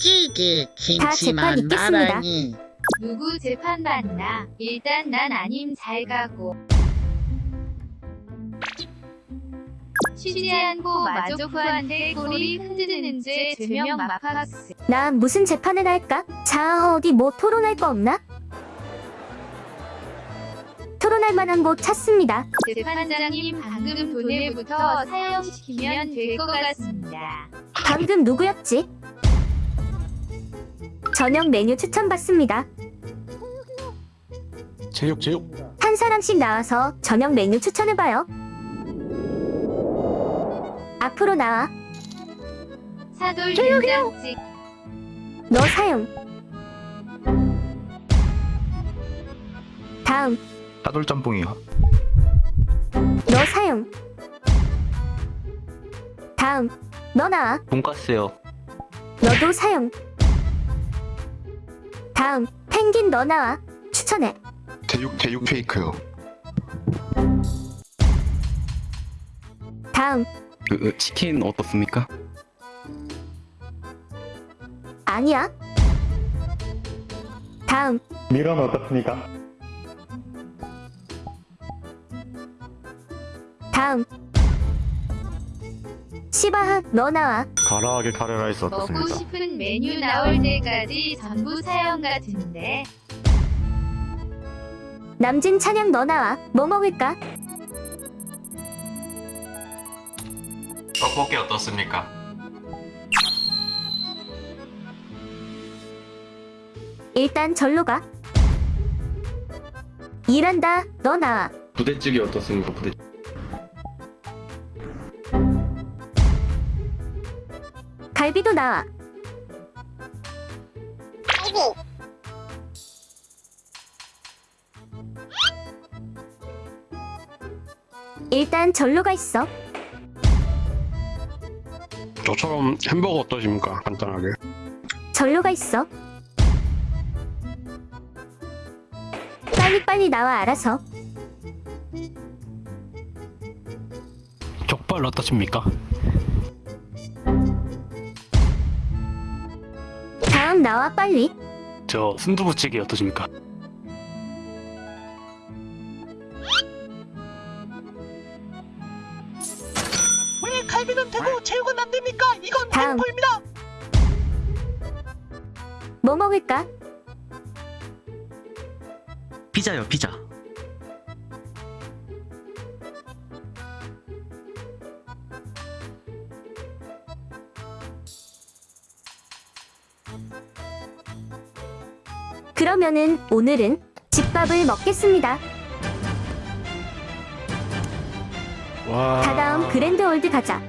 찌개 다 재판 김치만 있겠습니다. 나란히 누구 재판 받나? 일단 난 아님 잘 가고. 취재한고 마조프한테 꼬리 흔드는 죄 죄명 마파스. 나 무슨 재판을 할까? 자, 어디 뭐 토론할 거 없나? 토론할 만한 곳 찾습니다. 재판장님 방금 돈을부터 사형시키면 될 것 같습니다. 방금 누구였지? 저녁 메뉴 추천받습니다. 제육 제육 한 사람씩 나와서 저녁 메뉴 추천해봐요. 앞으로 나와. 사돌 된장찌 너 사용. 다음, 따돌짬뽕이요 너 사용. 다음, 너 나와. 돈가스요. 너도 사용. 다음, 펭귄 너 나와. 추천해. 제육 제육 페이크요 다음, 그 치킨 어떻습니까? 아니야. 다음, 미런 어떻습니까? 다음. 시바하 너 나와. 가라하게 카레라이스 먹고 싶은 메뉴 나올 때까지 전부 사형 같은데. 남진 찬양 너 나와. 뭐 먹을까? 떡볶이 어떻습니까? 일단 절로 가. 일한다. 너 나와. 부대찌개 어떻습니까? 부대. 갈비도 나와. 일단 절로 가 있어. 저처럼 햄버거 어떠십니까? 간단하게 절로 가 있어. 빨리빨리 나와 알아서. 족발 어떠십니까? 나와 빨리. 저 순두부찌개 어떠십니까? 왜 갈비는 되고 제육은 안 됩니까? 이건 다음. 횡포입니다. 뭐 먹을까? 피자요, 피자. 그러면은 오늘은 집밥을 먹겠습니다. 와 다다음 그랜드 올드 가자.